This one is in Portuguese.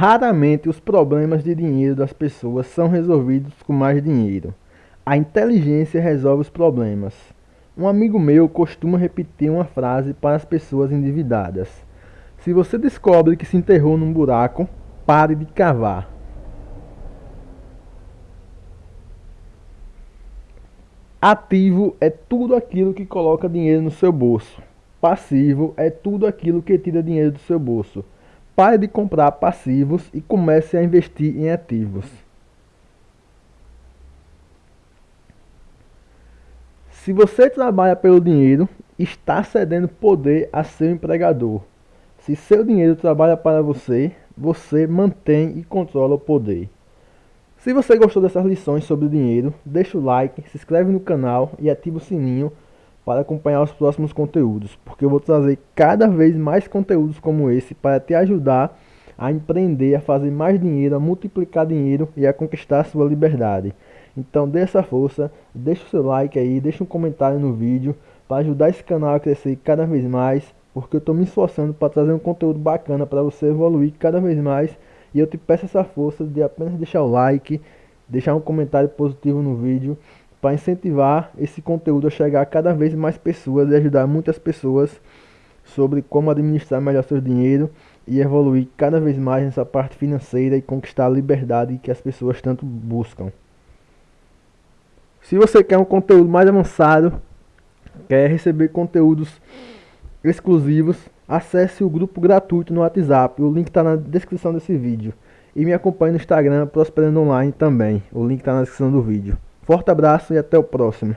Raramente os problemas de dinheiro das pessoas são resolvidos com mais dinheiro. A inteligência resolve os problemas. Um amigo meu costuma repetir uma frase para as pessoas endividadas: Se você descobre que se enterrou num buraco, pare de cavar. Ativo é tudo aquilo que coloca dinheiro no seu bolso. Passivo é tudo aquilo que tira dinheiro do seu bolso. Pare de comprar passivos e comece a investir em ativos. Se você trabalha pelo dinheiro, está cedendo poder a seu empregador. Se seu dinheiro trabalha para você, você mantém e controla o poder. Se você gostou dessas lições sobre dinheiro, deixa o like, se inscreve no canal e ativa o sininho para acompanhar os próximos conteúdos, porque eu vou trazer cada vez mais conteúdos como esse para te ajudar a empreender, a fazer mais dinheiro, a multiplicar dinheiro e a conquistar sua liberdade. Então dê essa força, deixa o seu like aí, deixa um comentário no vídeo para ajudar esse canal a crescer cada vez mais, porque eu estou me esforçando para trazer um conteúdo bacana para você evoluir cada vez mais e eu te peço essa força de apenas deixar o like, deixar um comentário positivo no vídeo para incentivar esse conteúdo a chegar a cada vez mais pessoas e ajudar muitas pessoas sobre como administrar melhor seu dinheiro e evoluir cada vez mais nessa parte financeira e conquistar a liberdade que as pessoas tanto buscam. Se você quer um conteúdo mais avançado, quer receber conteúdos exclusivos, acesse o grupo gratuito no WhatsApp, o link está na descrição desse vídeo. E me acompanhe no Instagram Prosperando Online também, o link está na descrição do vídeo. Forte abraço e até o próximo.